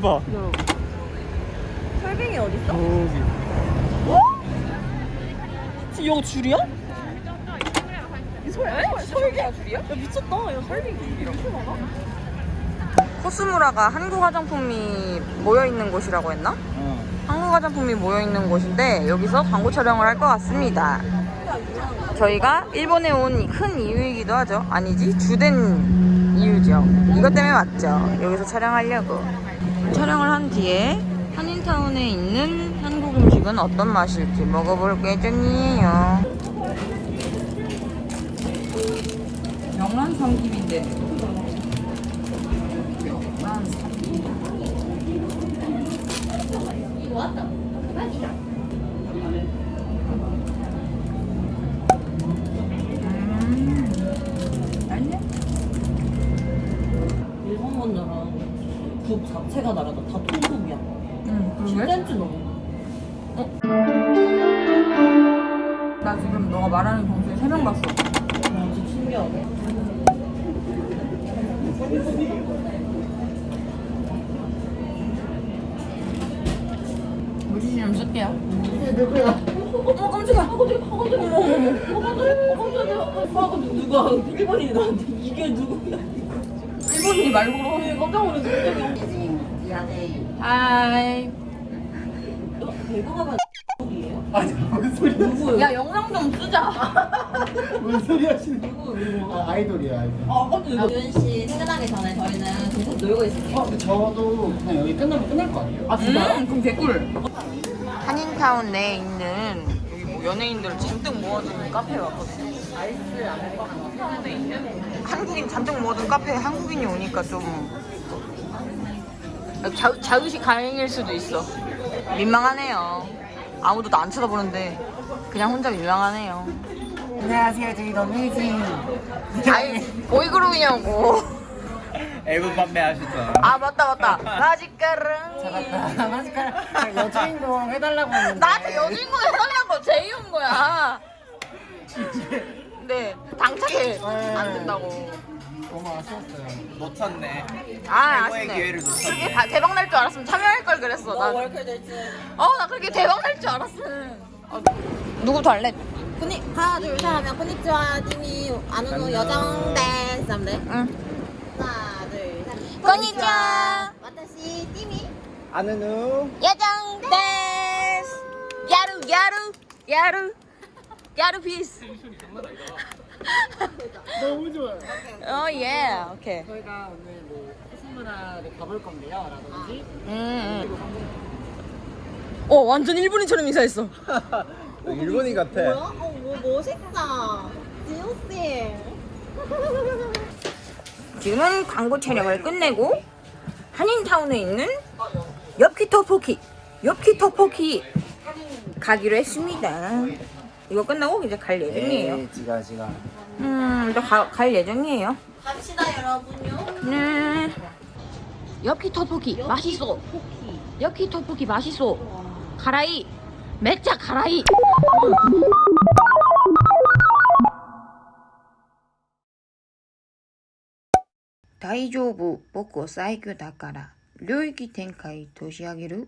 봐. 설빙이 어딨어? 저기. 지금 이거 줄이야? 이 설, 설빙 줄이야? 야 미쳤다 야 설빙 줄이 이렇게 많아? 코스무라가 한국 화장품이 모여있는 곳이라고 했나? 어. 한국 화장품이 모여있는 곳인데 여기서 광고 촬영을 할 것 같습니다 저희가 일본에 온 큰 이유이기도 하죠. 아니지? 주된 이유죠. 이것 때문에 왔죠. 여기서 촬영하려고. 촬영을 한 뒤에 한인타운에 있는 한국 음식은 어떤 맛일지 먹어볼 예정이에요. 영란 삼김인데. 영란 삼김 자체가 다르다. 다 통국이야. 응 그러게 10cm 넘어. 나 지금 너가 말하는 동시에 세명 봤어 와, 진짜 신기하네. 물티슈 좀 쓸게요 누구야? 어 깜짝이야 어, 깜짝이야. 어, 깜짝이야. 어, 깜짝이야. 어, 깜짝이야. 아, 근데 누가 일본인이 나한테 이게 누구야? 일본인이 말고 어, 깜짝 놀랐어. はい 어, 배구하면 이에요 아니 무슨 소리? 누구예요? 야 영상 좀 쓰자 무슨 소리 하시는? 누구 누구? 아 아이돌이야 아이돌. 아, 깜짝이야. 유은 씨 퇴근하기 전에 저희는 계속 놀고 있을게요. 어, 근데 저도 그냥 여기 끝나면 끝날 거 아니에요? 아, 진짜요? 음, 그럼 개꿀 한인타운 내에 있는 여기 뭐 연예인들 잔뜩 모아둔 카페에 왔거든요 한인타운에 있는 한국인 잔뜩 모아둔 카페에 한국인이 오니까 좀 자, 자의식 가행일 수도 있어 민망하네요 아무도 나 안 쳐다보는데 그냥 혼자 민망하네요 안녕하세요 저희 너메이징. 아이 보이그룹이냐고 앨범 판매하셨잖아. 아 맞다 맞다 마지카랑 맞다. 마지막 여주인공 해달라고 했는데. 나한테 여주인공 해달라고 제이온 거야. 네, 당차게 안 된다고. 너무 아쉬웠어요. 놓쳤네. 아, 최고의 아쉽네. 기회를 놓쳤네. 그렇게 다- 대박 날 줄 알았으면 참여할 걸 그랬어. 나. 월클 될지. 어, 나 그렇게 대박 날 줄 알았음. 어, 누구부터 할래? 코니 하나 둘셋 하면 코니치와 띠미 아누노 여정 댄스 하면 돼. 응. 하나 둘 셋. 코니치와. 와타시 띠미. 아는 후. 야장 댄스. 야루 야루 야루 ギャル ピース. 너무 좋아요. 어 예. 오케이. 저희가 오늘 뭐 코스모라를 가볼 건데요. 라든지. 음. 음. 어 완전 일본인처럼 인사했어. 일본인 같아. 뭐야? 어, 뭐 멋있다. 지호 씨. 지금은 광고 촬영을 끝내고 한인타운에 있는 엽기 떡볶이 엽기 떡볶이 가기로 했습니다 이거 끝나고 이제 갈 예정이에요 에이, 지가 지가. 음 이제 가, 갈 예정이에요 갑시다 여러분요. 네 엽기 떡볶이 맛있어 엽기 떡볶이 맛있어 가라이 맥자 가라이大丈夫僕は最強だから領域展開年上げる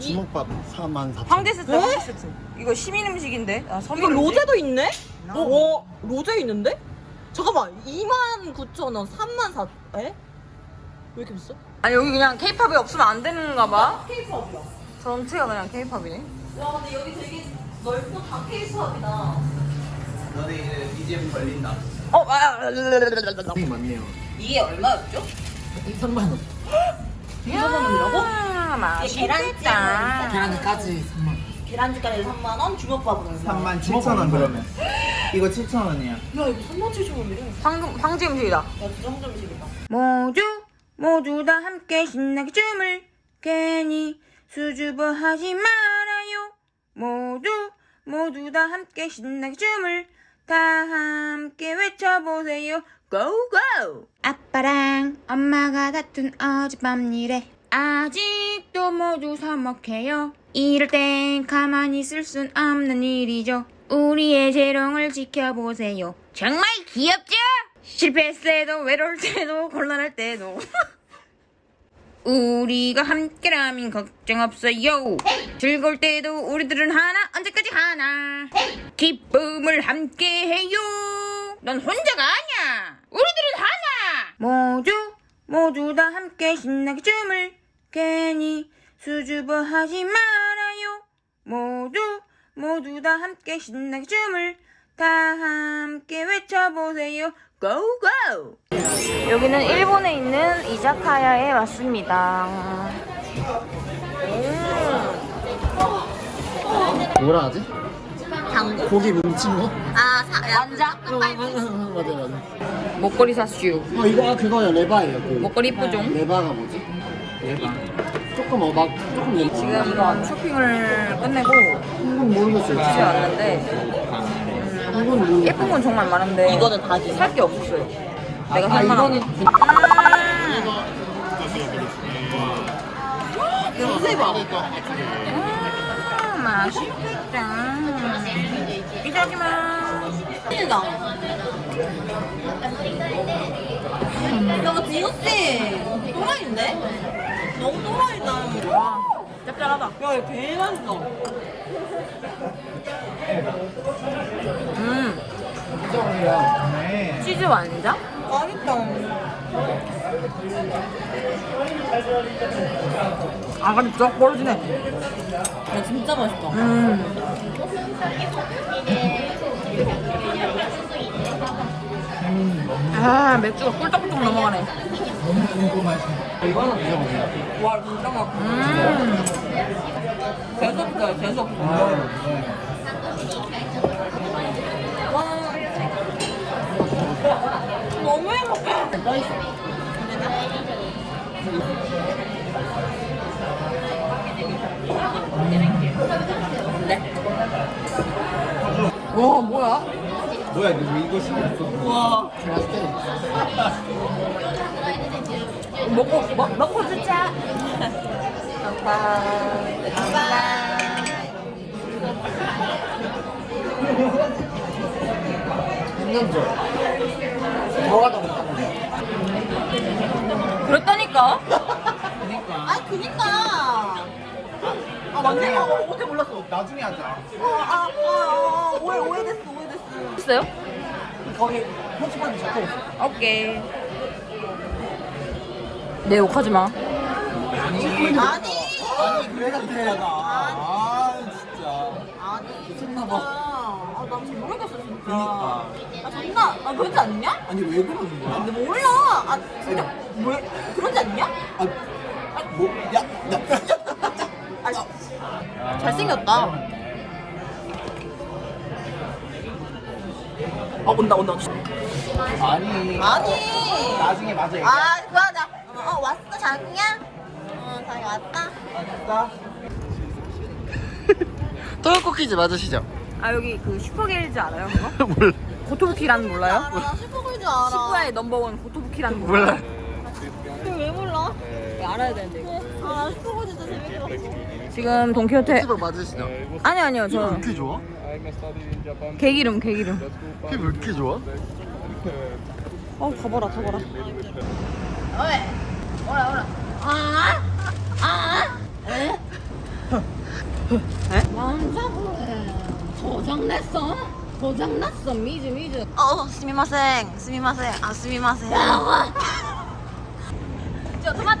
주먹밥 4만 4천. 황제 세트 황제 세트 이거 시민 음식인데 아, 이거 음식? 로제도 있네? 어, 와, 로제 있는데? 잠깐만, 29,000원, 3만 4, 에? 왜 이렇게 비싸? 아니 여기 그냥 케이팝이 없으면 안 되는가 봐 케이팝이야. 전체가 그냥 케이팝이네 와, 근데 여기 되게 넓고 다 케이팝이다. 너네 이제 BGM 걸린다. 어 아, 많네요. 이게 얼마였죠? 3만 원. 2만 원이라고? 맛있겠다 계란까지 3만 원. 계란찜까지 3만 원, 주먹밥은 3만 7천 원 그러면. 이거 7천 원이야. 야 이거 3만 7천 원이래. 황금 황제 음식이다. 야 진짜 황점식이다. 모두 모두 다 함께 신나게 춤을 괜히 수줍어 하지 말아요. 모두 모두 다 함께 신나게 춤을 다 함께 외쳐보세요. 고고! 아빠랑 엄마가 다툰 어젯밤 일에 아직도 모두 서먹해요. 이럴 땐 가만히 있을 순 없는 일이죠. 우리의 재롱을 지켜보세요. 정말 귀엽죠? 실패했을 때도 외로울 때도 곤란할 때도 우리가 함께라면 걱정 없어요 즐거울 때도 우리들은 하나 언제까지 하나 기쁨을 함께해요 넌 혼자가 아니야 우리들은 하나 모두 모두 다 함께 신나게 춤을 괜히 수줍어하지 말아요 모두 모두 다 함께 신나게 춤을 다 함께 외쳐보세요 고고 여기는 일본에 있는 이자카야에 왔습니다 뭐라 하지? 당구? 고기 뭉친 거? 아, 사, 야, 완자? 맞아 맞아. 목걸이 사슈 어 이거 아, 그거야 레바예요. 그. 목걸이 이쁘죠? 레바가 뭐지? 조금 어막 조금 얘기. 지금 이거 쇼핑을 끝내고 한건 모르겠어요. 집에 왔는데 한건 모르겠어요. 예쁜 건 정말 많은데 이거는 다지. 살게 없었어요 내가 아살 만한 이거는 거. 냄새 봐. 음, 맛있겠다 이자기만 찐이다. 야, 지우씨. 또라이인데? 너무 또라이다. 짭짤하다 야, 이거 개 맛있어. 음 네. 치즈 완자? 맛있다. 아가리 쫙 벌어지네 야, 진짜 맛있다. 음. 아 맥주가 꿀떡꿀떡 넘어가네 이거 하나 드셔보세요. 와, 진짜 맛있다. 음. 재수없어요, 재수없어. 와. 너무 행복해. 와 뭐야? 뭐야 이거 시켰어? 와. 먹고 먹, 먹고 듣자 생명조. 들어가다 못하는 그랬다니까 아, 그니까. 아, 아, 어떻게 몰랐어. 나중에 하자. 아, 아, 아, 아, 오해, 오해됐어, 오해 했어요? 거기 편집하는 적혀 있어. 오케이 내 욕하지 마 아니. 아니 그래가 돼야다. 아 진짜. 아니, 미쳤나. 봐. 아, 나 진짜 모르겠어, 진짜. 그니까. 아, 존나. 아, 그러지 않냐? 아니 왜 그러는 거야? 근데 몰라. 아, 진짜. 왜? 그러지 않냐? 아, 뭐, 야, 야. 아, 잘생겼다. 아, 온다, 온다. 아니. 아니. 나중에 맞아. 얘기해. 아, 그거다. 어, 어, 왔어, 자기야? 어, 자기 왔다. 알았어. 토요코 kids 맞으시죠? 아 여기 그 슈퍼갤즈 알아요 그거? 몰라. 고토부키 란은 몰라요? 알아, 슈퍼보이즈 알아. 시부야의 넘버원 고토부키 란은? 몰라. 그걸 왜 몰라? 알아야 되는데 이거 아, 슈퍼보이즈 진짜 재밌게 봤어. 지금 돈키호테 퀴즈 맞으시죠? 아니 아니요 왜저 이렇게 좋아? 개기름 개기름 피왜 이렇게 좋아? 어 더버라 더버라 왜? 오라, 오라. 아? 아? 에? 남자분에 고장냈어? 고장났어, 미즈, 미즈. 어, 스미마생, 스미마생, 아, 스미마생. 저 토마토예요? 토마토